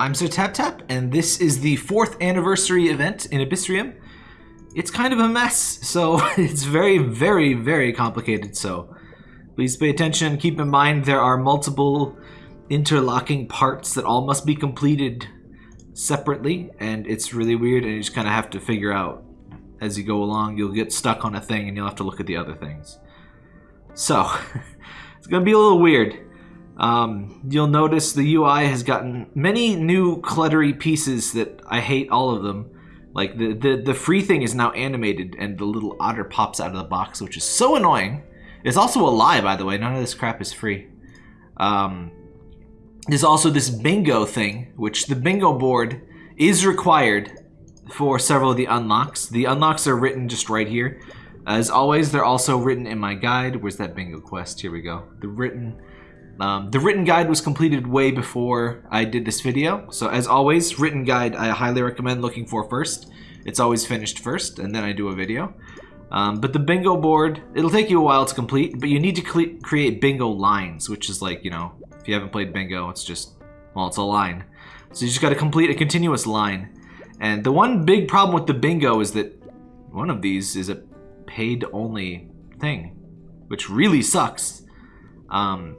I'm Sir Tap Tap, and this is the fourth anniversary event in Abyssrium. It's kind of a mess, so it's very, very, very complicated, so please pay attention. Keep in mind there are multiple interlocking parts that all must be completed separately, and it's really weird, and you just kind of have to figure out as you go along. You'll get stuck on a thing, and you'll have to look at the other things. So, it's to be a little weird. Um, you'll notice the UI has gotten many new cluttery pieces that I hate all of them. Like the, the, the free thing is now animated and the little otter pops out of the box, which is so annoying. It's also a lie, by the way. None of this crap is free. Um, there's also this bingo thing, which the bingo board is required for several of the unlocks. The unlocks are written just right here. As always, they're also written in my guide. Where's that bingo quest? Here we go. The written um, the written guide was completed way before I did this video. So as always, written guide I highly recommend looking for first. It's always finished first, and then I do a video. Um, but the bingo board, it'll take you a while to complete, but you need to create bingo lines, which is like, you know, if you haven't played bingo, it's just, well, it's a line. So you just got to complete a continuous line. And the one big problem with the bingo is that one of these is a paid-only thing, which really sucks. Um,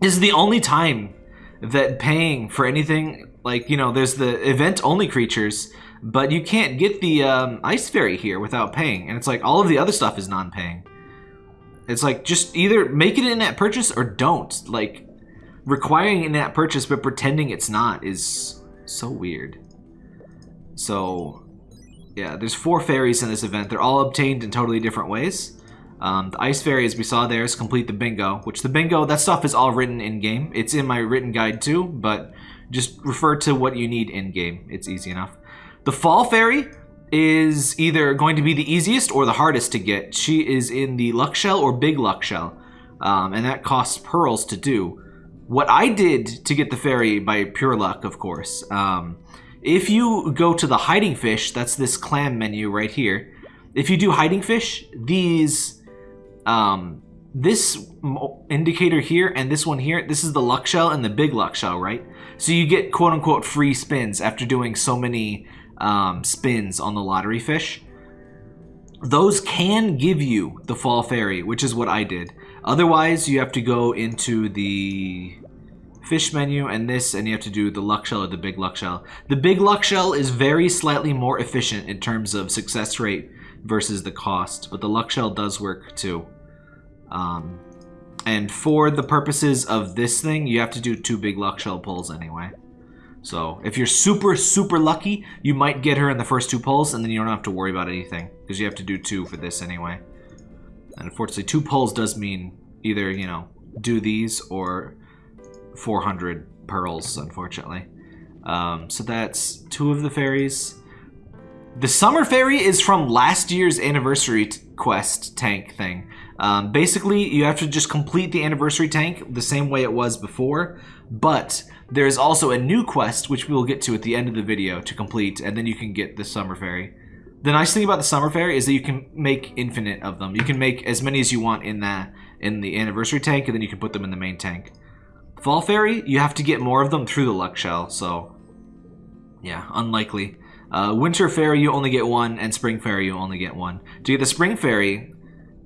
this is the only time that paying for anything like you know there's the event only creatures but you can't get the um, ice fairy here without paying and it's like all of the other stuff is non-paying. It's like just either make it an in-app purchase or don't. Like requiring in-app purchase but pretending it's not is so weird. So yeah there's four fairies in this event. They're all obtained in totally different ways um, the Ice Fairy, as we saw there, is complete the bingo, which the bingo, that stuff is all written in-game. It's in my written guide too, but just refer to what you need in-game. It's easy enough. The Fall Fairy is either going to be the easiest or the hardest to get. She is in the Luck Shell or Big Luck Shell, um, and that costs pearls to do. What I did to get the fairy by pure luck, of course, um, if you go to the hiding fish, that's this clam menu right here, if you do hiding fish, these um, this indicator here and this one here, this is the luck shell and the big luck shell, right? So you get quote unquote free spins after doing so many um, spins on the lottery fish. Those can give you the fall fairy, which is what I did. Otherwise, you have to go into the fish menu and this, and you have to do the luck shell or the big luck shell. The big luck shell is very slightly more efficient in terms of success rate versus the cost, but the luck shell does work too. Um, and for the purposes of this thing, you have to do two big luck shell pulls anyway. So if you're super, super lucky, you might get her in the first two pulls, and then you don't have to worry about anything, because you have to do two for this anyway. And unfortunately, two pulls does mean either, you know, do these or 400 pearls, unfortunately. Um, so that's two of the fairies. The Summer Fairy is from last year's anniversary quest tank thing. Um, basically, you have to just complete the anniversary tank the same way it was before, but there's also a new quest, which we will get to at the end of the video to complete, and then you can get the Summer Fairy. The nice thing about the Summer Fairy is that you can make infinite of them. You can make as many as you want in that in the anniversary tank, and then you can put them in the main tank. Fall Fairy, you have to get more of them through the Luck Shell, so yeah, unlikely. Uh, Winter Fairy, you only get one, and Spring Fairy, you only get one. To get the Spring Fairy,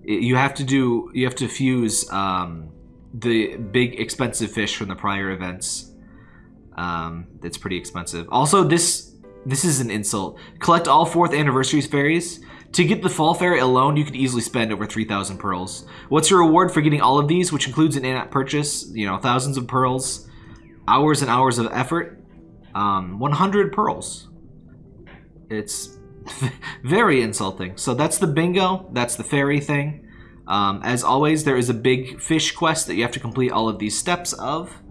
you have to do you have to fuse um, the big expensive fish from the prior events. Um, it's pretty expensive. Also, this this is an insult. Collect all fourth anniversary fairies. To get the fall fairy alone, you could easily spend over 3,000 pearls. What's your reward for getting all of these, which includes an in-app purchase? You know, thousands of pearls, hours and hours of effort. Um, 100 pearls. It's very insulting. So that's the bingo. That's the fairy thing. Um, as always, there is a big fish quest that you have to complete all of these steps of.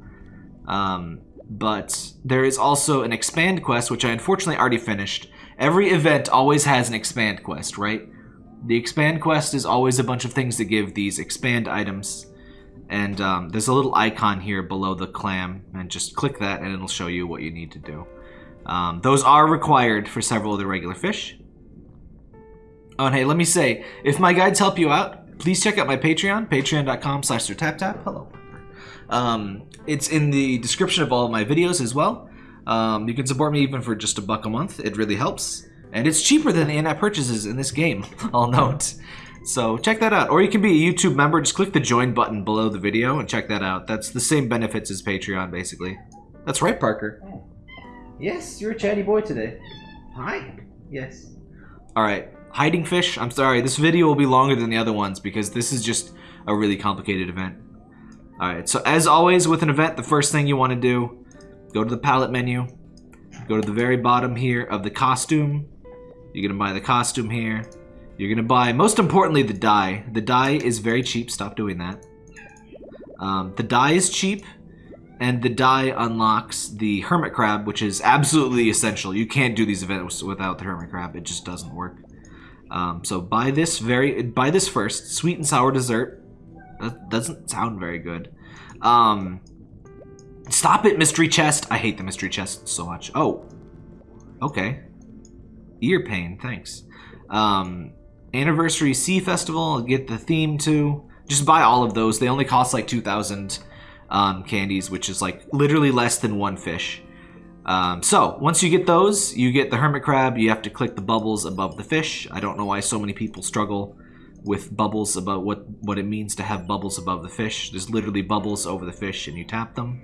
Um, but there is also an expand quest, which I unfortunately already finished. Every event always has an expand quest, right? The expand quest is always a bunch of things that give these expand items. And um, there's a little icon here below the clam, and just click that and it'll show you what you need to do. Um, those are required for several of the regular fish. Oh, and hey, let me say, if my guides help you out, please check out my Patreon, patreon.com slash tap. Hello. Um, it's in the description of all of my videos as well. Um, you can support me even for just a buck a month. It really helps. And it's cheaper than the in-app purchases in this game, I'll note. So check that out. Or you can be a YouTube member. Just click the join button below the video and check that out. That's the same benefits as Patreon, basically. That's right, Parker. Yes, you're a chatty boy today. Hi. Yes. All right. Hiding fish. I'm sorry. This video will be longer than the other ones because this is just a really complicated event. All right. So as always with an event, the first thing you want to do, go to the palette menu, go to the very bottom here of the costume. You're going to buy the costume here. You're going to buy, most importantly, the dye. The dye is very cheap. Stop doing that. Um, the dye is cheap, and the die unlocks the Hermit Crab, which is absolutely essential. You can't do these events without the Hermit Crab. It just doesn't work. Um, so buy this very, buy this first. Sweet and sour dessert. That doesn't sound very good. Um, stop it, mystery chest. I hate the mystery chest so much. Oh, okay. Ear pain, thanks. Um, Anniversary Sea Festival, get the theme too. Just buy all of those. They only cost like 2,000 um, candies, which is like literally less than one fish. Um, so, once you get those, you get the hermit crab. You have to click the bubbles above the fish. I don't know why so many people struggle with bubbles about what, what it means to have bubbles above the fish. There's literally bubbles over the fish and you tap them.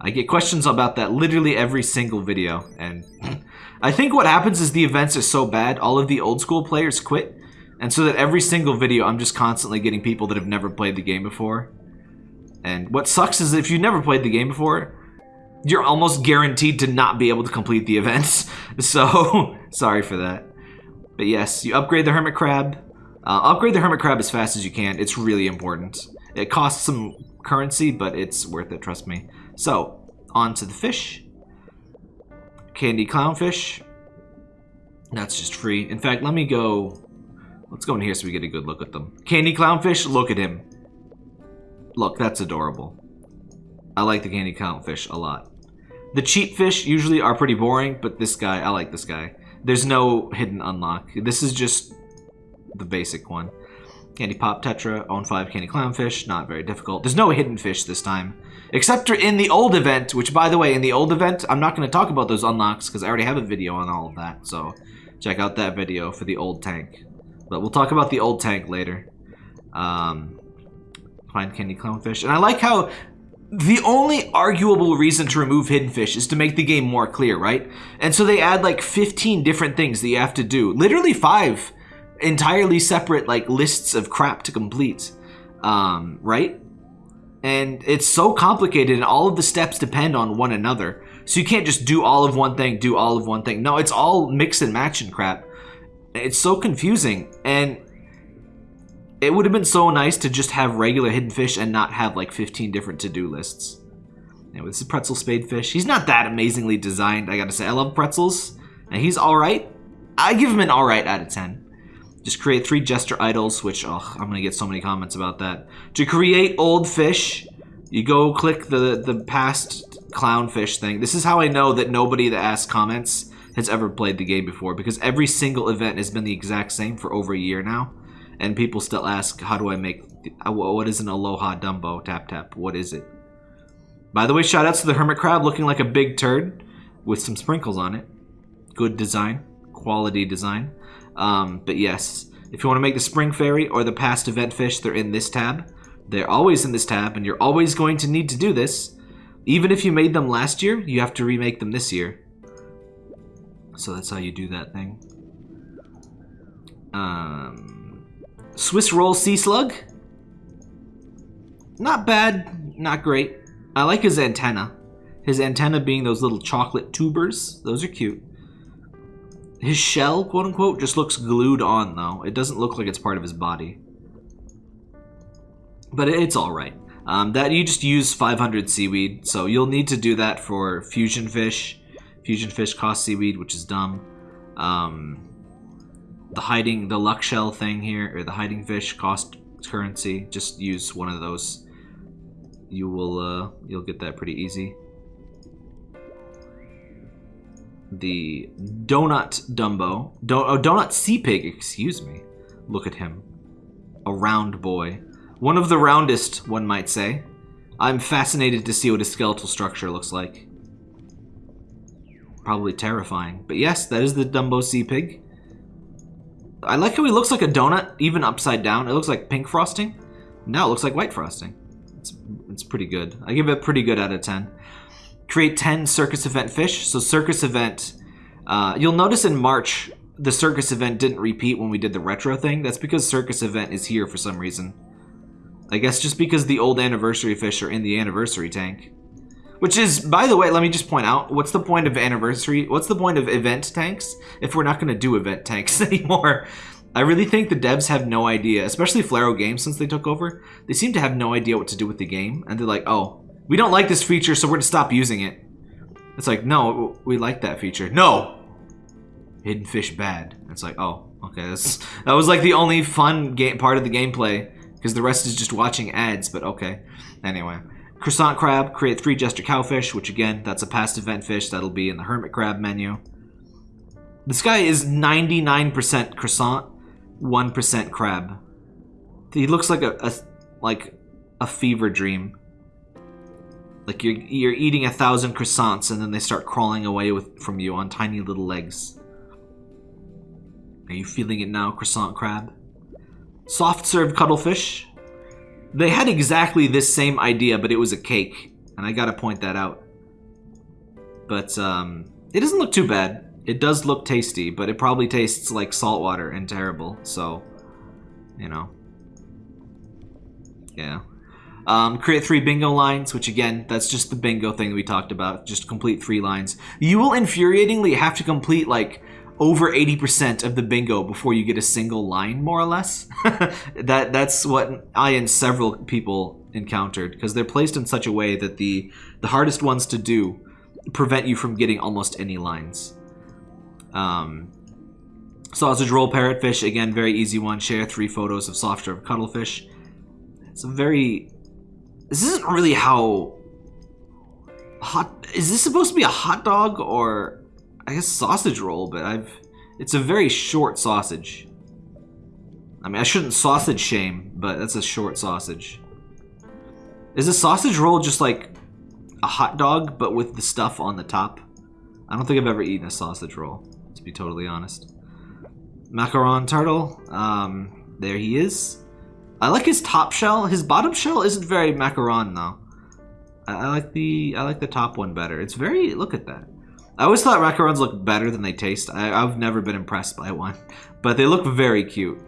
I get questions about that literally every single video. And I think what happens is the events are so bad, all of the old school players quit. And so that every single video, I'm just constantly getting people that have never played the game before. And what sucks is if you've never played the game before, you're almost guaranteed to not be able to complete the events. So, sorry for that. But yes, you upgrade the Hermit Crab. Uh, upgrade the Hermit Crab as fast as you can. It's really important. It costs some currency, but it's worth it, trust me. So, on to the fish. Candy Clownfish. That's just free. In fact, let me go... Let's go in here so we get a good look at them. Candy Clownfish, look at him. Look, that's adorable. I like the candy clownfish a lot. The cheap fish usually are pretty boring, but this guy, I like this guy. There's no hidden unlock. This is just the basic one. Candy Pop Tetra, own 5 Candy Clownfish, not very difficult. There's no hidden fish this time. Except in the old event, which by the way, in the old event, I'm not going to talk about those unlocks because I already have a video on all of that. So check out that video for the old tank. But we'll talk about the old tank later. Um, find Candy Clownfish. And I like how the only arguable reason to remove hidden fish is to make the game more clear, right? And so they add like 15 different things that you have to do. Literally five entirely separate like lists of crap to complete, um, right? And it's so complicated and all of the steps depend on one another. So you can't just do all of one thing, do all of one thing. No, it's all mix and match and crap. It's so confusing. And it would have been so nice to just have regular hidden fish and not have like 15 different to-do lists. Anyway, this is Pretzel Spade Fish. He's not that amazingly designed, I gotta say. I love pretzels, and he's alright. I give him an alright out of 10. Just create three Jester Idols, which, oh, I'm gonna get so many comments about that. To create old fish, you go click the, the past clownfish thing. This is how I know that nobody that asks comments has ever played the game before, because every single event has been the exact same for over a year now and people still ask, how do I make, uh, what is an Aloha Dumbo? Tap tap, what is it? By the way, shoutouts to the Hermit Crab looking like a big turd with some sprinkles on it. Good design, quality design. Um, but yes, if you want to make the Spring Fairy or the past event fish, they're in this tab. They're always in this tab, and you're always going to need to do this. Even if you made them last year, you have to remake them this year. So that's how you do that thing. Um, Swiss roll sea slug. Not bad, not great. I like his antenna. His antenna being those little chocolate tubers. Those are cute. His shell, quote unquote, just looks glued on though. It doesn't look like it's part of his body. But it's alright. Um, that you just use 500 seaweed, so you'll need to do that for fusion fish. Fusion fish cost seaweed, which is dumb. Um, the hiding, the luck shell thing here, or the hiding fish cost currency. Just use one of those. You will, uh, you'll get that pretty easy. The Donut Dumbo. don't oh, Donut Sea Pig, excuse me. Look at him. A round boy. One of the roundest, one might say. I'm fascinated to see what his skeletal structure looks like. probably terrifying. But yes, that is the Dumbo Sea Pig. I like how he looks like a donut, even upside down. It looks like pink frosting. Now it looks like white frosting. It's, it's pretty good. I give it pretty good out of 10. Create 10 circus event fish. So circus event, uh, you'll notice in March, the circus event didn't repeat when we did the retro thing. That's because circus event is here for some reason. I guess just because the old anniversary fish are in the anniversary tank. Which is, by the way, let me just point out, what's the point of anniversary? What's the point of event tanks if we're not going to do event tanks anymore? I really think the devs have no idea, especially Flaroid Games since they took over. They seem to have no idea what to do with the game. And they're like, oh, we don't like this feature, so we're going to stop using it. It's like, no, we like that feature. No! Hidden fish bad. It's like, oh, okay. That's, that was like the only fun game part of the gameplay. Because the rest is just watching ads, but okay. Anyway. Croissant crab, create three jester cowfish, which again, that's a past event fish. That'll be in the hermit crab menu. This guy is 99% croissant, 1% crab. He looks like a, a, like a fever dream. Like you're you're eating a thousand croissants and then they start crawling away with from you on tiny little legs. Are you feeling it now, croissant crab? Soft serve cuttlefish, they had exactly this same idea, but it was a cake. And I gotta point that out. But, um, it doesn't look too bad. It does look tasty, but it probably tastes like salt water and terrible, so, you know. Yeah. Um, create three bingo lines, which again, that's just the bingo thing we talked about. Just complete three lines. You will infuriatingly have to complete, like, over 80% of the bingo before you get a single line, more or less. that That's what I and several people encountered, because they're placed in such a way that the, the hardest ones to do prevent you from getting almost any lines. Um, sausage roll parrotfish, again, very easy one. Share three photos of soft serve cuttlefish. It's a very... This isn't really how... Hot... Is this supposed to be a hot dog or I guess sausage roll, but I've... It's a very short sausage. I mean, I shouldn't sausage shame, but that's a short sausage. Is a sausage roll just like a hot dog, but with the stuff on the top? I don't think I've ever eaten a sausage roll, to be totally honest. Macaron turtle, um, there he is. I like his top shell. His bottom shell isn't very macaron though. I, I like the I like the top one better. It's very look at that. I always thought macarons look better than they taste. I, have never been impressed by one, but they look very cute.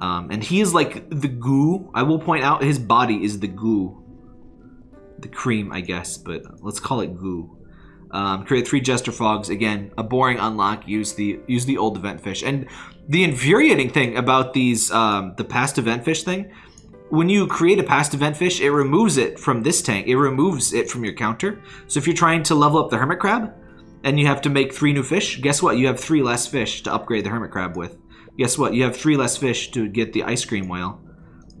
Um, and he is like the goo. I will point out his body is the goo. The cream, I guess, but let's call it goo. Um, create three Jester Frogs. Again, a boring unlock. Use the use the old event fish. And the infuriating thing about these, um, the past event fish thing, when you create a past event fish, it removes it from this tank. It removes it from your counter. So if you're trying to level up the Hermit Crab, and you have to make three new fish, guess what? You have three less fish to upgrade the hermit crab with. Guess what? You have three less fish to get the ice cream whale.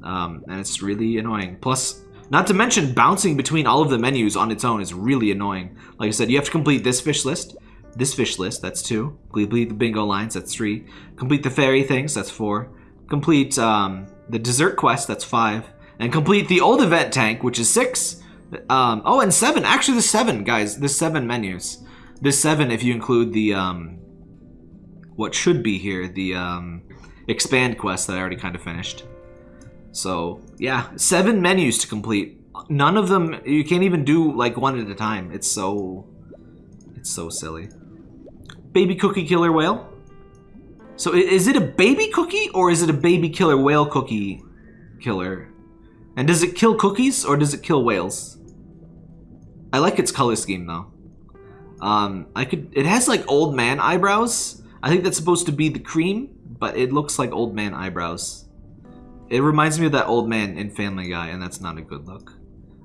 Um, and it's really annoying. Plus, not to mention bouncing between all of the menus on its own is really annoying. Like I said, you have to complete this fish list, this fish list, that's two. Complete the bingo lines, that's three. Complete the fairy things, that's four. Complete um, the dessert quest, that's five. And complete the old event tank, which is six. Um, oh, and seven. Actually, the seven, guys. The seven menus. This seven, if you include the um, what should be here, the um, expand quest that I already kind of finished. So yeah, seven menus to complete. None of them you can't even do like one at a time. It's so it's so silly. Baby cookie killer whale. So is it a baby cookie or is it a baby killer whale cookie killer? And does it kill cookies or does it kill whales? I like its color scheme though. Um, I could. It has like old man eyebrows. I think that's supposed to be the cream, but it looks like old man eyebrows. It reminds me of that old man in Family Guy, and that's not a good look.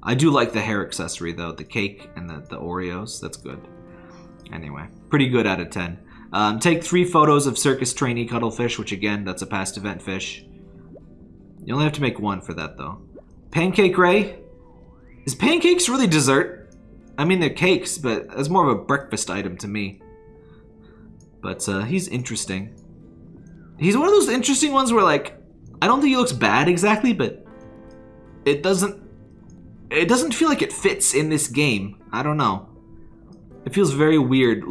I do like the hair accessory though, the cake and the, the Oreos. That's good. Anyway, pretty good out of 10. Um, take three photos of circus trainee cuttlefish, which again, that's a past event fish. You only have to make one for that though. Pancake Ray? Is pancakes really dessert? I mean, they're cakes, but it's more of a breakfast item to me. But uh, he's interesting. He's one of those interesting ones where, like, I don't think he looks bad exactly, but it doesn't... It doesn't feel like it fits in this game. I don't know. It feels very weird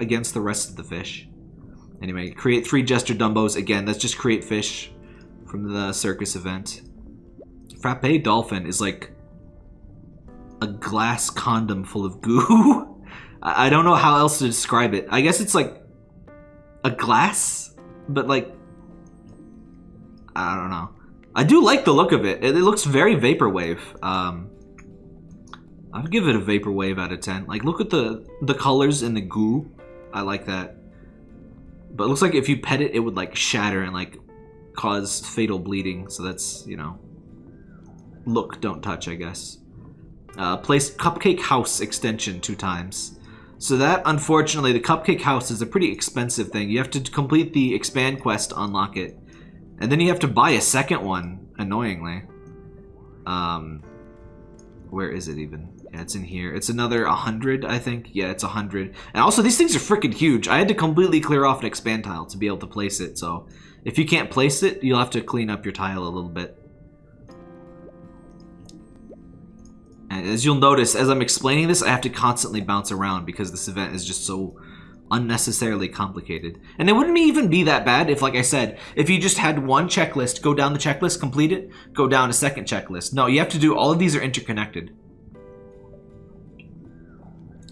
against the rest of the fish. Anyway, create three Jester Dumbos. Again, that's just create fish from the circus event. Frappe Dolphin is like a glass condom full of goo. I don't know how else to describe it. I guess it's like a glass, but like I don't know. I do like the look of it. It, it looks very vaporwave. Um, I'd give it a vaporwave out of ten. Like, look at the the colors and the goo. I like that. But it looks like if you pet it, it would like shatter and like cause fatal bleeding. So that's you know, look, don't touch, I guess. Uh, place Cupcake House extension two times. So that, unfortunately, the Cupcake House is a pretty expensive thing. You have to complete the expand quest to unlock it. And then you have to buy a second one, annoyingly. Um, where is it even? Yeah, it's in here. It's another 100, I think. Yeah, it's 100. And also, these things are freaking huge. I had to completely clear off an expand tile to be able to place it. So if you can't place it, you'll have to clean up your tile a little bit. As you'll notice, as I'm explaining this, I have to constantly bounce around because this event is just so unnecessarily complicated. And it wouldn't even be that bad if, like I said, if you just had one checklist, go down the checklist, complete it, go down a second checklist. No, you have to do, all of these are interconnected.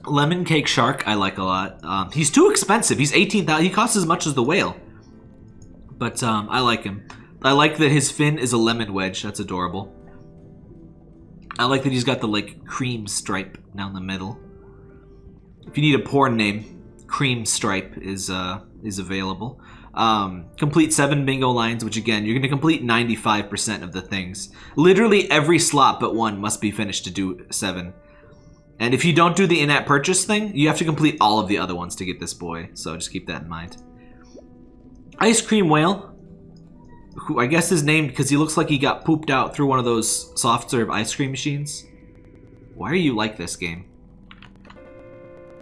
Lemon Cake Shark, I like a lot. Um, he's too expensive. He's 18,000, he costs as much as the whale. But um, I like him. I like that his fin is a lemon wedge. That's adorable. I like that he's got the like cream stripe down the middle. If you need a porn name, cream stripe is uh is available. Um, complete seven bingo lines, which again you're going to complete 95% of the things. Literally every slot but one must be finished to do seven. And if you don't do the in-app purchase thing, you have to complete all of the other ones to get this boy. So just keep that in mind. Ice Cream Whale, who I guess is named because he looks like he got pooped out through one of those soft serve ice cream machines. Why are you like this game?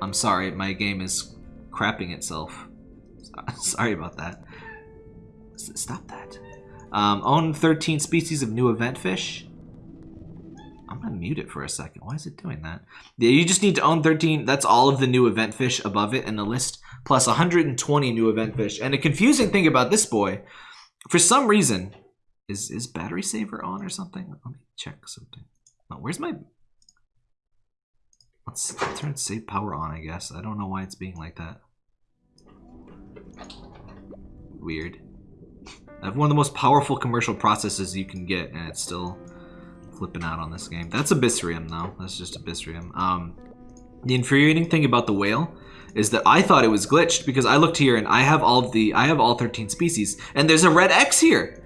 I'm sorry, my game is crapping itself. Sorry about that. Stop that. Um, own 13 species of new event fish. I'm gonna mute it for a second. Why is it doing that? Yeah, you just need to own 13. That's all of the new event fish above it in the list, plus 120 new event fish. And a confusing thing about this boy, for some reason, is is battery saver on or something? Let me check something. Oh, where's my? Let's turn save power on. I guess I don't know why it's being like that. Weird. I have one of the most powerful commercial processes you can get, and it's still flipping out on this game. That's Abyssrium, though. That's just Abyssrium. Um, the infuriating thing about the whale is that I thought it was glitched because I looked here and I have all the I have all 13 species, and there's a red X here.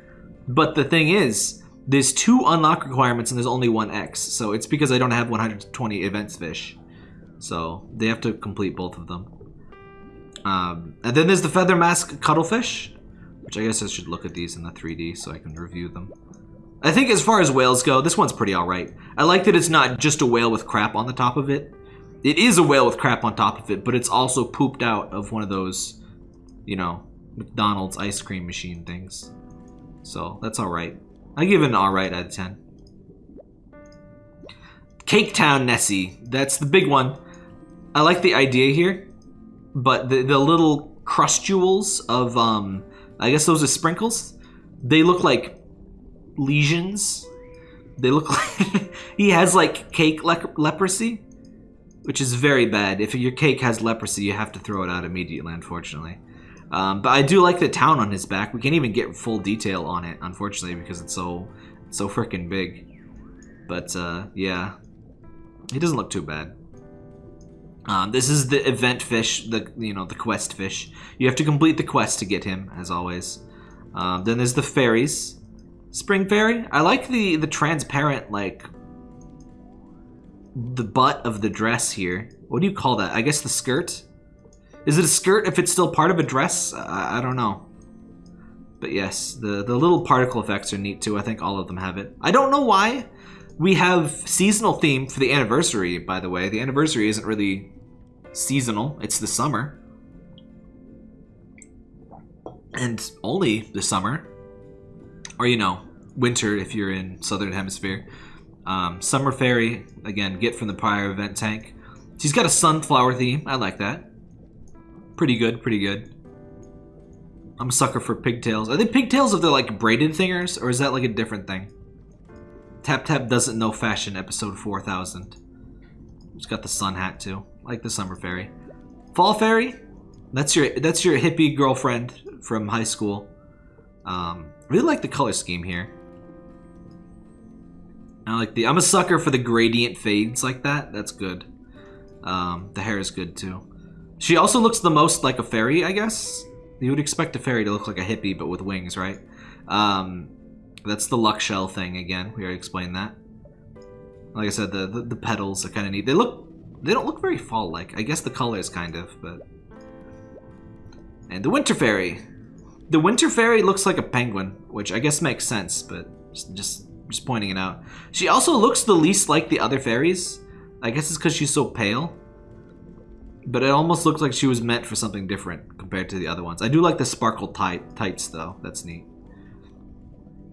But the thing is, there's two unlock requirements and there's only one X, so it's because I don't have 120 events fish. So they have to complete both of them. Um, and then there's the feather mask cuttlefish, which I guess I should look at these in the 3D so I can review them. I think as far as whales go, this one's pretty alright. I like that it's not just a whale with crap on the top of it. It is a whale with crap on top of it, but it's also pooped out of one of those, you know, McDonald's ice cream machine things. So that's alright. I give it an alright out of 10. Cake Town Nessie. That's the big one. I like the idea here, but the, the little crustules of, um, I guess those are sprinkles. They look like lesions. They look like he has like cake le- leprosy, which is very bad. If your cake has leprosy, you have to throw it out immediately, unfortunately. Um, but I do like the town on his back. We can't even get full detail on it, unfortunately, because it's so so freaking big. But uh, yeah, he doesn't look too bad. Um, this is the event fish, the you know the quest fish. You have to complete the quest to get him, as always. Um, then there's the fairies. Spring fairy. I like the the transparent like the butt of the dress here. What do you call that? I guess the skirt. Is it a skirt if it's still part of a dress? I, I don't know. But yes, the the little particle effects are neat too. I think all of them have it. I don't know why we have seasonal theme for the anniversary. By the way, the anniversary isn't really seasonal. It's the summer, and only the summer, or you know, winter if you're in southern hemisphere. Um, summer fairy again, get from the prior event tank. She's got a sunflower theme. I like that. Pretty good, pretty good. I'm a sucker for pigtails. Are they pigtails if they're like braided thingers, or is that like a different thing? Tap Tap doesn't know fashion, episode 4000. She's got the sun hat too, like the summer fairy. Fall fairy, that's your that's your hippie girlfriend from high school. Um, really like the color scheme here. I like the. I'm a sucker for the gradient fades like that. That's good. Um, the hair is good too. She also looks the most like a fairy, I guess. You would expect a fairy to look like a hippie, but with wings, right? Um, that's the luck shell thing again. We already explained that. Like I said, the the, the petals are kind of neat. They look. They don't look very fall-like. I guess the colors kind of, but. And the winter fairy. The winter fairy looks like a penguin, which I guess makes sense, but just, just pointing it out. She also looks the least like the other fairies. I guess it's because she's so pale. But it almost looks like she was meant for something different compared to the other ones. I do like the sparkle tight tights though. That's neat.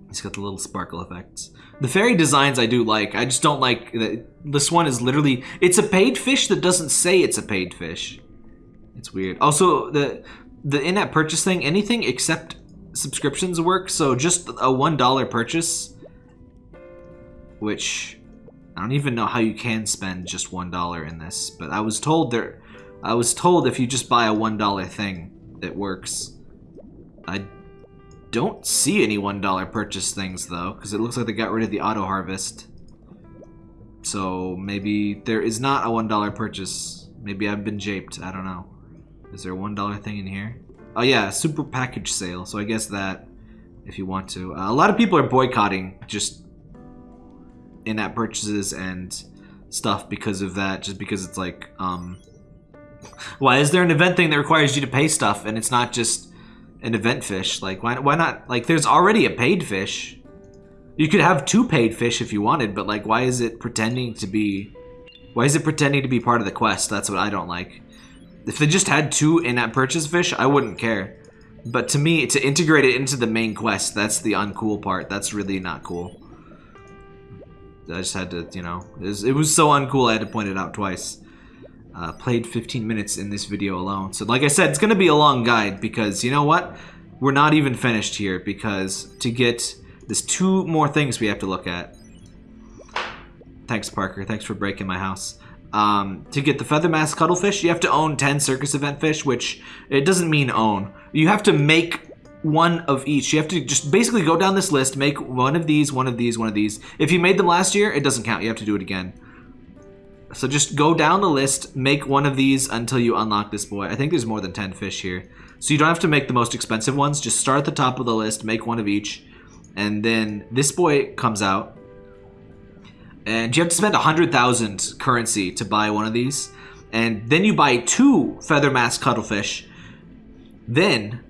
It's got the little sparkle effects. The fairy designs I do like. I just don't like that this one is literally it's a paid fish that doesn't say it's a paid fish. It's weird. Also, the the in-app purchase thing, anything except subscriptions work. So just a one dollar purchase which I don't even know how you can spend just one dollar in this, but I was told there, I was told if you just buy a one dollar thing, it works. I don't see any one dollar purchase things though, because it looks like they got rid of the auto harvest. So maybe there is not a one dollar purchase. Maybe I've been japed. I don't know. Is there a one dollar thing in here? Oh yeah, super package sale. So I guess that if you want to. Uh, a lot of people are boycotting just in-app purchases and stuff because of that just because it's like um why is there an event thing that requires you to pay stuff and it's not just an event fish? Like why, why not like there's already a paid fish. You could have two paid fish if you wanted but like why is it pretending to be why is it pretending to be part of the quest? That's what i don't like. If they just had two in-app purchase fish i wouldn't care. But to me to integrate it into the main quest that's the uncool part. That's really not cool I just had to, you know, it was, it was so uncool I had to point it out twice. Uh, played 15 minutes in this video alone. So like I said, it's going to be a long guide because, you know what? We're not even finished here because to get... There's two more things we have to look at. Thanks, Parker. Thanks for breaking my house. Um, to get the feather mask cuttlefish, you have to own 10 circus event fish, which it doesn't mean own. You have to make one of each. You have to just basically go down this list, make one of these, one of these, one of these. If you made them last year, it doesn't count. You have to do it again. So just go down the list, make one of these until you unlock this boy. I think there's more than 10 fish here. So you don't have to make the most expensive ones. Just start at the top of the list, make one of each. And then this boy comes out. And you have to spend 100,000 currency to buy one of these. And then you buy two Feather Mask Cuttlefish. Then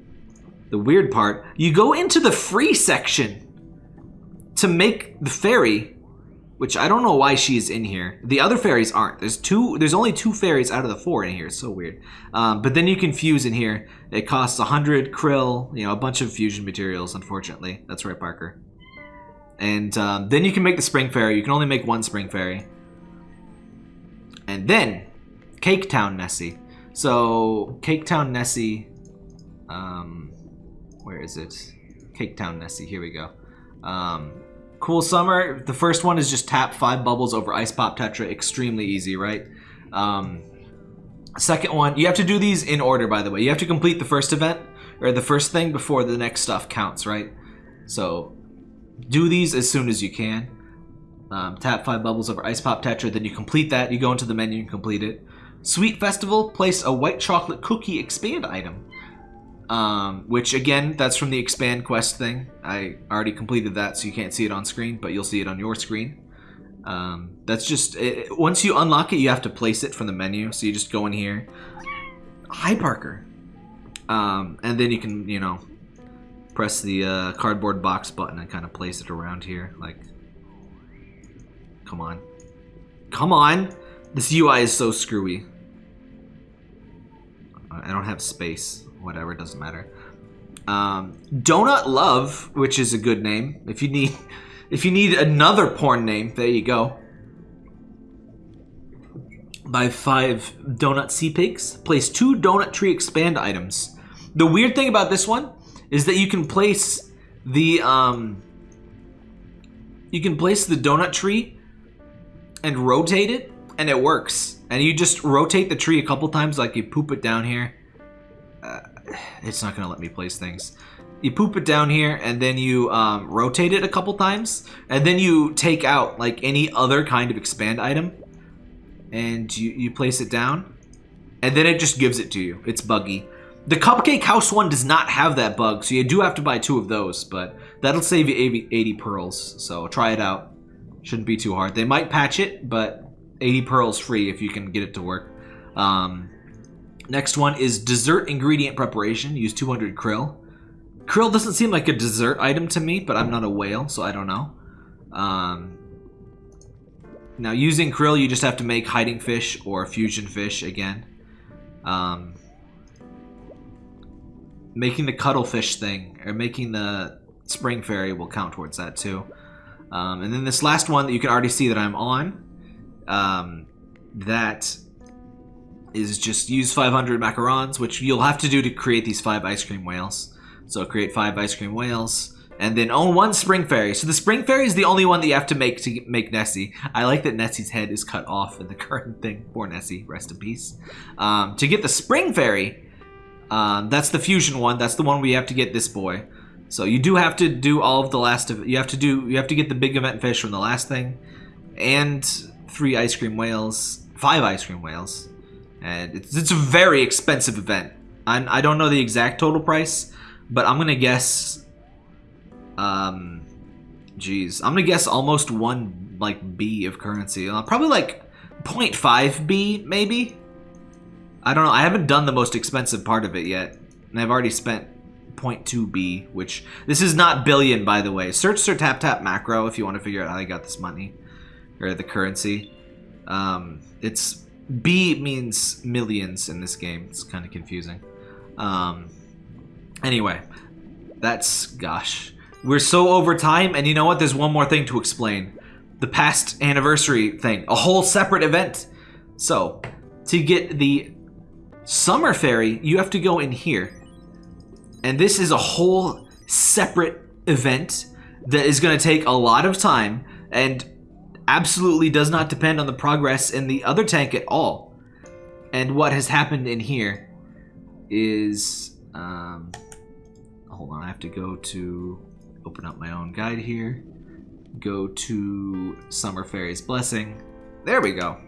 the weird part, you go into the free section to make the fairy, which I don't know why she's in here. The other fairies aren't. There's two. There's only two fairies out of the four in here. It's so weird. Um, but then you can fuse in here. It costs 100 krill, you know, a bunch of fusion materials, unfortunately. That's right, Parker. And um, then you can make the spring fairy. You can only make one spring fairy. And then, Cake Town Nessie. So, Cake Town Nessie... Um, where is it? Cake Town Nessie. Here we go. Um, cool Summer. The first one is just tap five bubbles over Ice Pop Tetra. Extremely easy, right? Um, second one, you have to do these in order, by the way. You have to complete the first event, or the first thing before the next stuff counts, right? So, do these as soon as you can. Um, tap five bubbles over Ice Pop Tetra, then you complete that. You go into the menu and complete it. Sweet Festival, place a white chocolate cookie expand item. Um, which again, that's from the expand quest thing. I already completed that, so you can't see it on screen, but you'll see it on your screen. Um, that's just it, once you unlock it, you have to place it from the menu. So you just go in here. Hi, Parker. Um, and then you can, you know, press the uh, cardboard box button and kind of place it around here. Like, come on, come on. This UI is so screwy. I don't have space whatever, it doesn't matter. Um, Donut Love, which is a good name. If you need, if you need another porn name, there you go. Buy five donut sea pigs. Place two donut tree expand items. The weird thing about this one is that you can place the um, you can place the donut tree and rotate it, and it works. And you just rotate the tree a couple times, like you poop it down here. It's not gonna let me place things. You poop it down here, and then you um, rotate it a couple times, and then you take out like any other kind of expand item, and you, you place it down, and then it just gives it to you. It's buggy. The Cupcake House one does not have that bug, so you do have to buy two of those, but that'll save you 80, 80 pearls, so try it out. Shouldn't be too hard. They might patch it, but 80 pearls free if you can get it to work. Um, next one is dessert ingredient preparation. Use 200 krill. Krill doesn't seem like a dessert item to me, but I'm not a whale, so I don't know. Um, now, using krill, you just have to make hiding fish or fusion fish again. Um, making the cuttlefish thing, or making the spring fairy will count towards that too. Um, and then this last one that you can already see that I'm on, um, that is just use 500 macarons, which you'll have to do to create these five ice cream whales. So create five ice cream whales, and then own one spring fairy. So the spring fairy is the only one that you have to make to make Nessie. I like that Nessie's head is cut off in the current thing. Poor Nessie, rest in peace. Um, to get the spring fairy, um, that's the fusion one. That's the one we have to get this boy. So you do have to do all of the last of you have to do you have to get the big event fish from the last thing, and three ice cream whales, five ice cream whales, and it's it's a very expensive event. I'm, I don't know the exact total price, but I'm gonna guess. Um, geez, I'm gonna guess almost one like B of currency. Uh, probably like 0.5 B maybe. I don't know. I haven't done the most expensive part of it yet, and I've already spent 0.2B, which this is not billion, by the way. Search Sir Tap Tap macro if you want to figure out how they got this money or the currency. Um, it's B means millions in this game. It's kind of confusing. Um, anyway, that's gosh, we're so over time, and you know what? There's one more thing to explain. The past anniversary thing, a whole separate event. So, to get the Summer Fairy, you have to go in here. And this is a whole separate event that is going to take a lot of time and absolutely does not depend on the progress in the other tank at all. And what has happened in here is... Um, hold on, I have to go to... Open up my own guide here. Go to Summer Fairy's Blessing. There we go.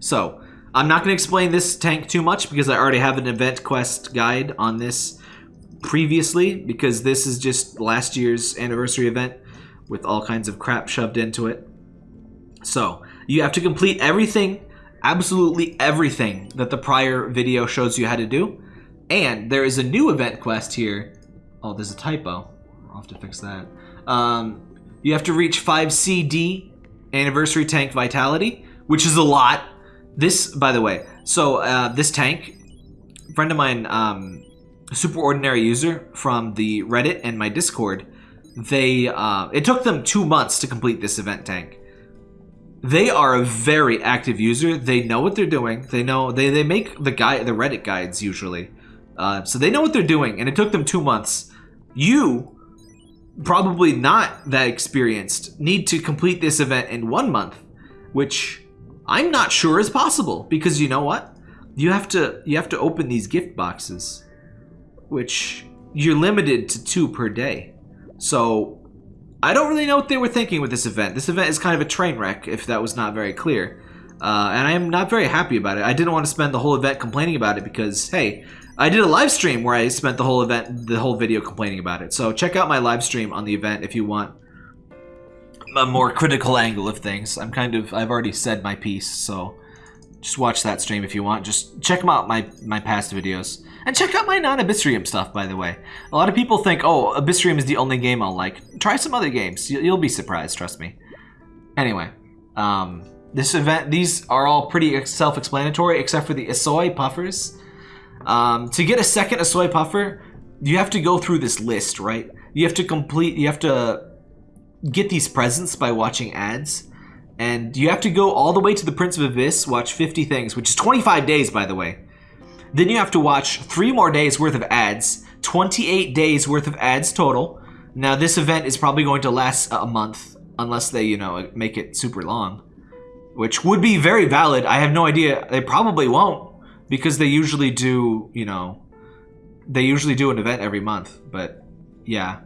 So, I'm not going to explain this tank too much because I already have an event quest guide on this previously because this is just last year's anniversary event with all kinds of crap shoved into it. So, you have to complete everything, absolutely everything that the prior video shows you how to do. And there is a new event quest here. Oh, there's a typo. I'll have to fix that. Um, you have to reach 5 CD anniversary tank vitality, which is a lot. This, by the way, so uh, this tank, friend of mine um, super ordinary user from the Reddit and my Discord, they uh, it took them two months to complete this event tank. They are a very active user. They know what they're doing. They know they, they make the guy the Reddit guides usually, uh, so they know what they're doing. And it took them two months. You, probably not that experienced, need to complete this event in one month, which I'm not sure is possible because you know what? You have to you have to open these gift boxes which you're limited to two per day. So I don't really know what they were thinking with this event. This event is kind of a train wreck, if that was not very clear. Uh, and I am not very happy about it. I didn't want to spend the whole event complaining about it because, hey, I did a live stream where I spent the whole event, the whole video complaining about it. So check out my live stream on the event if you want a more critical angle of things. I'm kind of, I've already said my piece, so just watch that stream if you want. Just check out, my, my past videos. And check out my non-Abyssrium stuff, by the way. A lot of people think, oh, Abyssrium is the only game I'll like. Try some other games. You'll be surprised, trust me. Anyway, um, this event, these are all pretty self-explanatory, except for the Isoi puffers. Um, to get a second Isoi puffer, you have to go through this list, right? You have to complete, you have to get these presents by watching ads. And you have to go all the way to the Prince of Abyss, watch 50 things, which is 25 days, by the way. Then you have to watch three more days worth of ads, 28 days worth of ads total. Now, this event is probably going to last a month, unless they, you know, make it super long. Which would be very valid. I have no idea. They probably won't, because they usually do, you know, they usually do an event every month. But, yeah.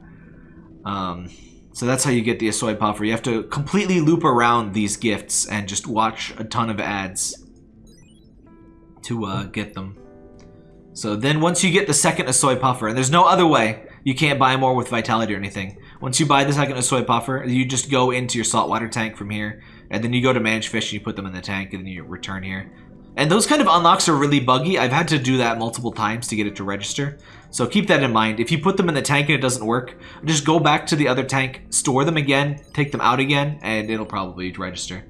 Um, so that's how you get the Asoy Puffer. You have to completely loop around these gifts and just watch a ton of ads to uh, get them. So then once you get the second Asoy Puffer, and there's no other way, you can't buy more with Vitality or anything. Once you buy the second Asoy Puffer, you just go into your saltwater tank from here, and then you go to Manage Fish and you put them in the tank, and then you return here. And those kind of unlocks are really buggy. I've had to do that multiple times to get it to register. So keep that in mind. If you put them in the tank and it doesn't work, just go back to the other tank, store them again, take them out again, and it'll probably register.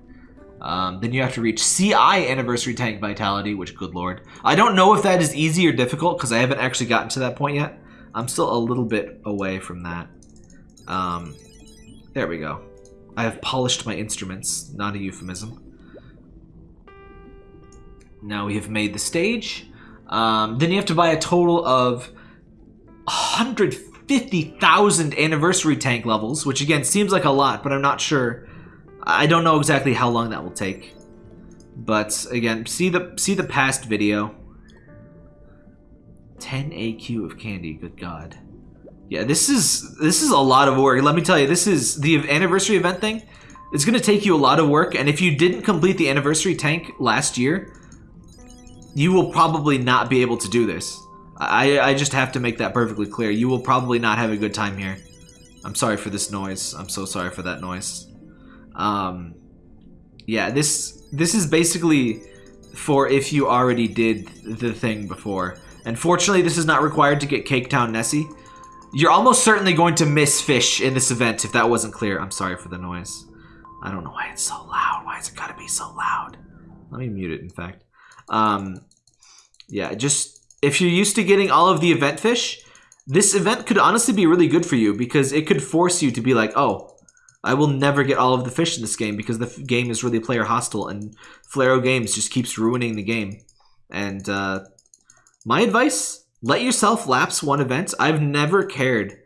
Um, then you have to reach CI Anniversary Tank Vitality, which, good lord. I don't know if that is easy or difficult, because I haven't actually gotten to that point yet. I'm still a little bit away from that. Um, there we go. I have polished my instruments, not a euphemism. Now we have made the stage. Um, then you have to buy a total of 150,000 anniversary tank levels, which again seems like a lot, but I'm not sure I don't know exactly how long that will take. But again, see the see the past video. 10 AQ of candy, good god. Yeah, this is this is a lot of work. Let me tell you, this is the anniversary event thing. It's going to take you a lot of work, and if you didn't complete the anniversary tank last year, you will probably not be able to do this. I, I just have to make that perfectly clear. You will probably not have a good time here. I'm sorry for this noise. I'm so sorry for that noise. Um, yeah, this this is basically for if you already did the thing before. And fortunately, this is not required to get Cake Town Nessie. You're almost certainly going to miss fish in this event if that wasn't clear. I'm sorry for the noise. I don't know why it's so loud. Why is it gotta be so loud? Let me mute it, in fact. Um, yeah, just if you're used to getting all of the event fish, this event could honestly be really good for you because it could force you to be like, oh, I will never get all of the fish in this game because the game is really player hostile and Flaroid Games just keeps ruining the game. And uh, my advice, let yourself lapse one event. I've never cared.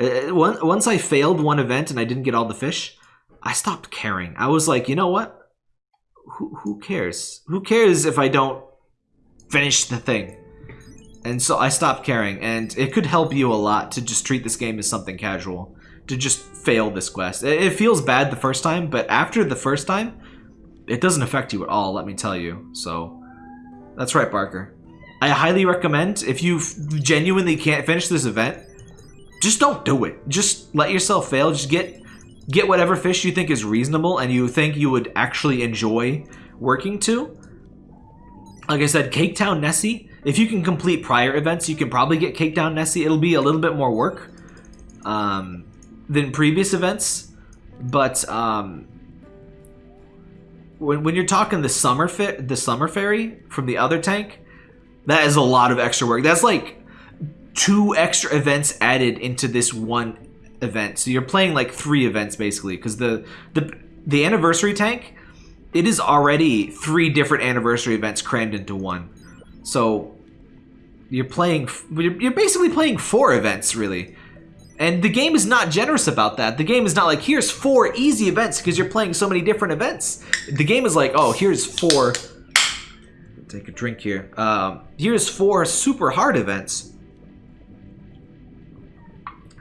Uh, once I failed one event and I didn't get all the fish, I stopped caring. I was like, you know what? Who, who cares? Who cares if I don't finish the thing? And so I stopped caring, and it could help you a lot to just treat this game as something casual to just fail this quest. It, feels bad the first time, but after the first time, it doesn't affect you at all, let me tell you. So, that's right, Barker. I highly recommend, if you genuinely can't finish this event, just don't do it. Just let yourself fail. Just get get whatever fish you think is reasonable and you think you would actually enjoy working to. Like I said, Cake Town Nessie, if you can complete prior events, you can probably get Cake Town Nessie. It'll be a little bit more work. Um, than previous events, but um, when, when you're talking the summer fit the summer ferry from the other tank, that is a lot of extra work. That's like two extra events added into this one event. So you're playing like three events basically because the the the anniversary tank it is already three different anniversary events crammed into one. So you're playing you're basically playing four events really. And the game is not generous about that. The game is not like, here's four easy events because you're playing so many different events. The game is like, oh, here's four... Take a drink here. Um, here's four super hard events.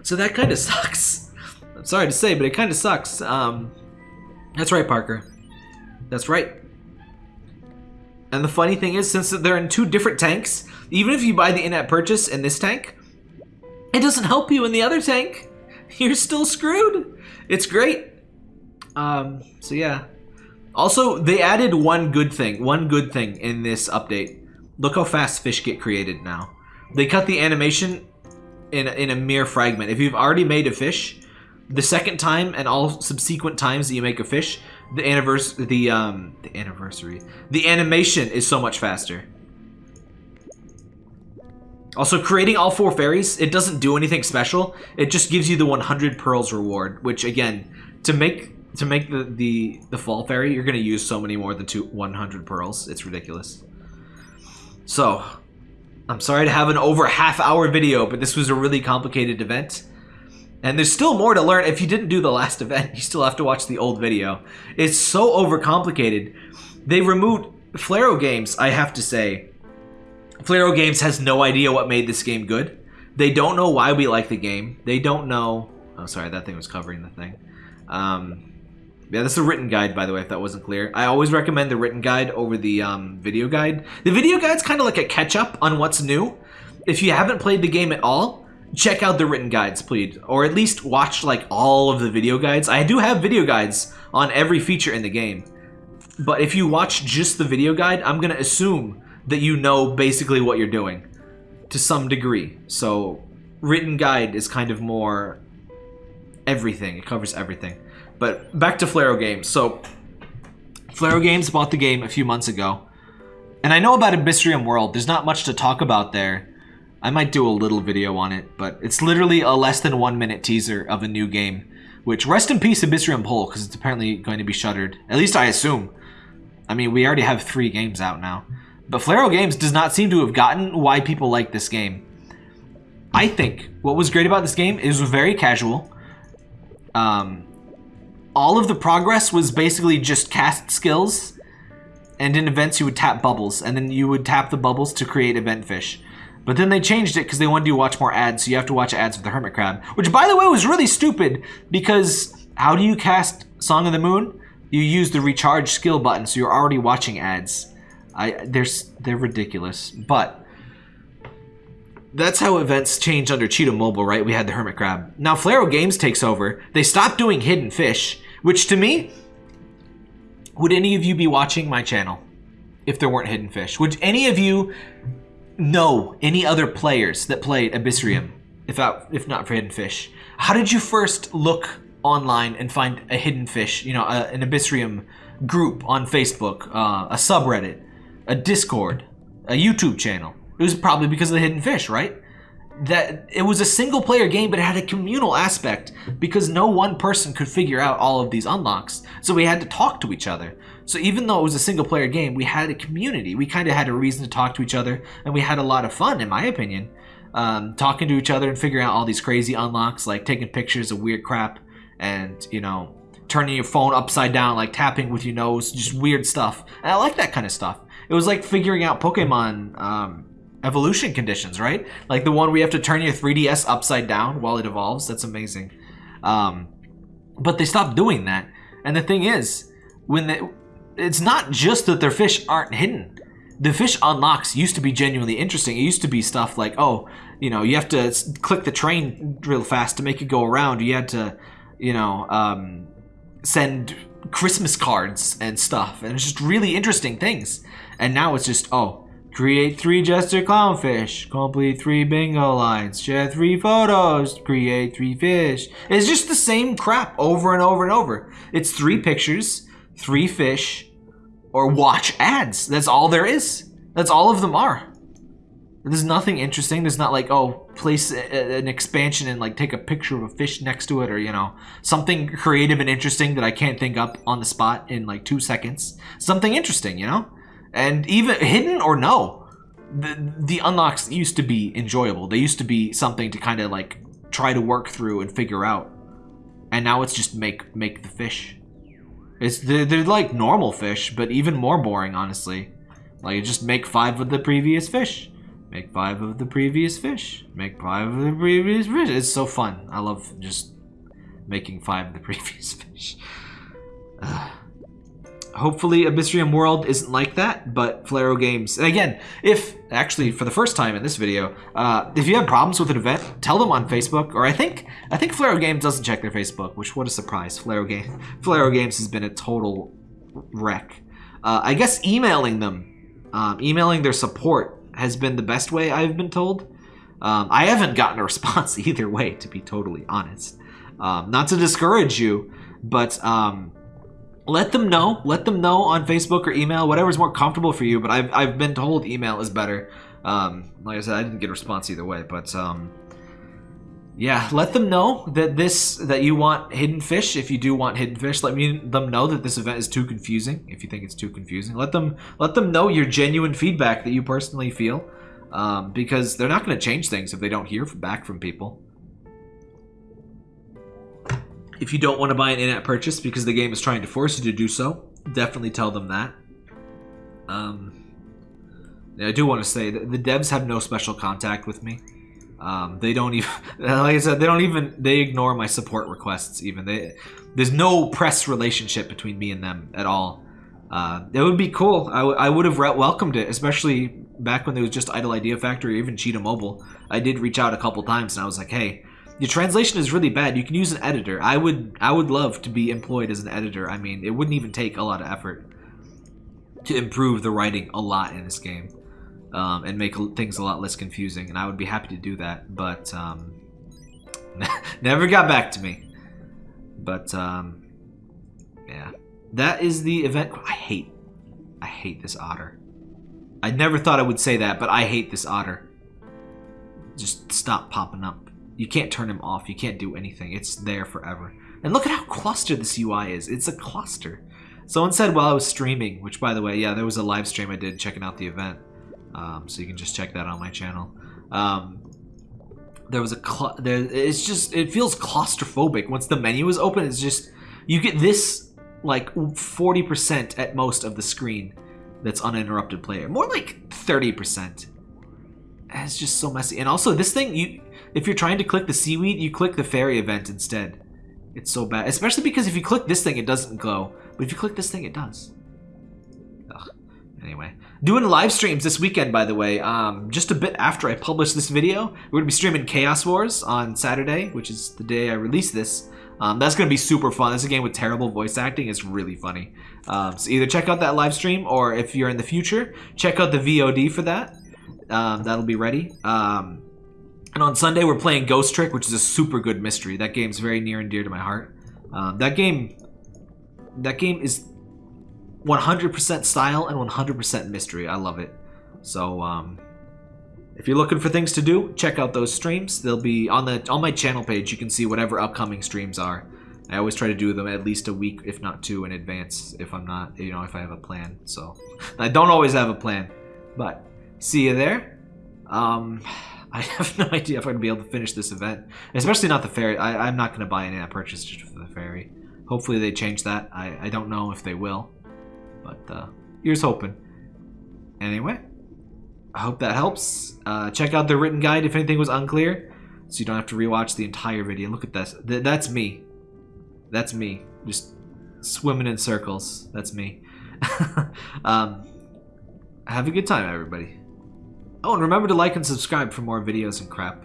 So that kind of sucks. I'm sorry to say, but it kind of sucks. Um, that's right, Parker. That's right. And the funny thing is, since they're in two different tanks, even if you buy the in-app purchase in this tank, it doesn't help you in the other tank. You're still screwed. It's great. Um, so yeah. Also, they added one good thing. One good thing in this update. Look how fast fish get created now. They cut the animation in, in a mere fragment. If you've already made a fish, the second time and all subsequent times that you make a fish, the anniversary, the um, the anniversary, the animation is so much faster. Also, creating all four fairies, it doesn't do anything special. It just gives you the 100 pearls reward, which again, to make to make the, the, the fall fairy, you're going to use so many more than two, 100 pearls. It's ridiculous. So, I'm sorry to have an over half hour video, but this was a really complicated event. And there's still more to learn. If you didn't do the last event, you still have to watch the old video. It's so overcomplicated. They removed Flaroid Games, I have to say. Flaroid Games has no idea what made this game good. They don't know why we like the game. They don't know... Oh, sorry, that thing was covering the thing. Um, yeah, this is a written guide, by the way, if that wasn't clear. I always recommend the written guide over the um, video guide. The video guide's kind of like a catch-up on what's new. If you haven't played the game at all, check out the written guides, please. Or at least watch, like, all of the video guides. I do have video guides on every feature in the game. But if you watch just the video guide, I'm going to assume that you know basically what you're doing to some degree. So written guide is kind of more everything. It covers everything. But back to Flaroid Games. So, Flaroid Games bought the game a few months ago. And I know about Abyssrium World. There's not much to talk about there. I might do a little video on it, but it's literally a less than one minute teaser of a new game. Which, rest in peace Abyssrium Pole, because it's apparently going to be shuttered. At least I assume. I mean, we already have three games out now. But Flaroid Games does not seem to have gotten why people like this game. I think what was great about this game is very casual. Um, all of the progress was basically just cast skills. And in events, you would tap bubbles. And then you would tap the bubbles to create event fish. But then they changed it because they wanted you to watch more ads. So you have to watch ads for the Hermit Crab. Which, by the way, was really stupid. Because how do you cast Song of the Moon? You use the recharge skill button. So you're already watching ads. I they're, they're ridiculous. But that's how events changed under Cheetah Mobile, right? We had the Hermit Crab. Now Flaroid Games takes over. They stopped doing hidden fish, which to me, would any of you be watching my channel if there weren't hidden fish? Would any of you know any other players that played Abyssrium if, out, if not for hidden fish? How did you first look online and find a hidden fish, you know, a, an Abyssrium group on Facebook, uh, a subreddit, a Discord, a YouTube channel? It was probably because of the hidden fish, right? That it was a single player game, but it had a communal aspect because no one person could figure out all of these unlocks. So we had to talk to each other. So even though it was a single player game, we had a community. We kind of had a reason to talk to each other, and we had a lot of fun, in my opinion, um, talking to each other and figuring out all these crazy unlocks, like taking pictures of weird crap and, you know, turning your phone upside down, like tapping with your nose, just weird stuff. And I like that kind of stuff. It was like figuring out Pokemon um, evolution conditions, right? Like the one we have to turn your 3DS upside down while it evolves. That's amazing. Um, but they stopped doing that. And the thing is, when they, it's not just that their fish aren't hidden. The fish unlocks used to be genuinely interesting. It used to be stuff like, oh, you know, you have to click the train real fast to make it go around. You had to, you know, um, send Christmas cards and stuff. And it's just really interesting things. And now it's just, oh, Create three Jester Clownfish. Complete three bingo lines. Share three photos. Create three fish. It's just the same crap over and over and over. It's three pictures, three fish, or watch ads. That's all there is. That's all of them are. There's nothing interesting. There's not like, oh, place a, an expansion and like take a picture of a fish next to it or, you know, something creative and interesting that I can't think up on the spot in like two seconds. Something interesting, you know? And even hidden or no, the, the unlocks used to be enjoyable. They used to be something to kind of like try to work through and figure out. And now it's just make make the fish. It's they're, they're like normal fish, but even more boring, honestly. Like just make five of the previous fish. Make five of the previous fish. Make five of the previous fish. It's so fun. I love just making five of the previous fish. hopefully Abyssrium World isn't like that, but Flaroid Games, and again, if, actually for the first time in this video, uh, if you have problems with an event, tell them on Facebook, or I think, I think Flaroid Games doesn't check their Facebook, which what a surprise, Flaro, Game, Flaroid Games has been a total wreck. Uh, I guess emailing them, um, emailing their support has been the best way I've been told. Um, I haven't gotten a response either way, to be totally honest. Um, not to discourage you, but um, let them know. Let them know on Facebook or email, whatever's more comfortable for you. But I've, I've been told email is better. Um, like I said, I didn't get a response either way. But um, yeah, let them know that this that you want hidden fish. If you do want hidden fish, let me them know that this event is too confusing. If you think it's too confusing, let them let them know your genuine feedback that you personally feel, um, because they're not going to change things if they don't hear back from people. If you don't want to buy an in-app purchase because the game is trying to force you to do so, definitely tell them that. Um, I do want to say that the devs have no special contact with me. Um, they don't even, like I said, they don't even, they ignore my support requests even. They, there's no press relationship between me and them at all. Uh, it would be cool. I, I would have welcomed it, especially back when there was just Idle Idea Factory or even Cheetah Mobile. I did reach out a couple times and I was like, hey, your translation is really bad. You can use an editor. I would I would love to be employed as an editor. I mean, it wouldn't even take a lot of effort to improve the writing a lot in this game um, and make things a lot less confusing. And I would be happy to do that, but um, never got back to me. But um, yeah, that is the event. I hate, I hate this otter. I never thought I would say that, but I hate this otter. Just stop popping up. You can't turn him off. You can't do anything. It's there forever. And look at how clustered this UI is. It's a cluster. Someone said while I was streaming, which by the way, yeah, there was a live stream I did checking out the event. Um, so you can just check that on my channel. Um, there was a there, it's just it feels claustrophobic once the menu is open it's just you get this like 40% at most of the screen that's uninterrupted player more like 30% it's just so messy and also this thing you if you're trying to click the seaweed, you click the fairy event instead. It's so bad. Especially because if you click this thing, it doesn't glow. But if you click this thing, it does. Ugh. Anyway. Doing live streams this weekend, by the way. Um, just a bit after I publish this video. We're to be streaming Chaos Wars on Saturday, which is the day I release this. Um, that's going to be super fun. This is a game with terrible voice acting. It's really funny. Um, so either check out that live stream, or if you're in the future, check out the VOD for that. Um, that'll be ready. Um, and on Sunday, we're playing Ghost Trick, which is a super good mystery. That game's very near and dear to my heart. Um, that game, that game is 100% style and 100% mystery. I love it. So, um, if you're looking for things to do, check out those streams. They'll be on the on my channel page. You can see whatever upcoming streams are. I always try to do them at least a week, if not two, in advance. If I'm not, you know, if I have a plan. So, I don't always have a plan, but see you there. Um, I have no idea if I'm to be able to finish this event. Especially not the ferry. I, am not going to buy any purchase just for the ferry. Hopefully they change that. I, I don't know if they will. But uh, here's hoping. Anyway, I hope that helps. Uh, check out the written guide if anything was unclear. So you don't have to rewatch the entire video. Look at this. Th that's me. That's me. Just swimming in circles. That's me. um, have a good time, everybody. Oh, and remember to like and subscribe for more videos and crap.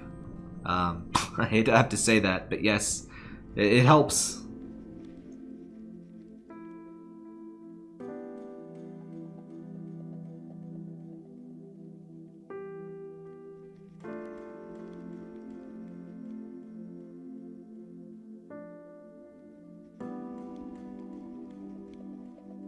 Um, I hate to have to say that, but yes, it, it helps.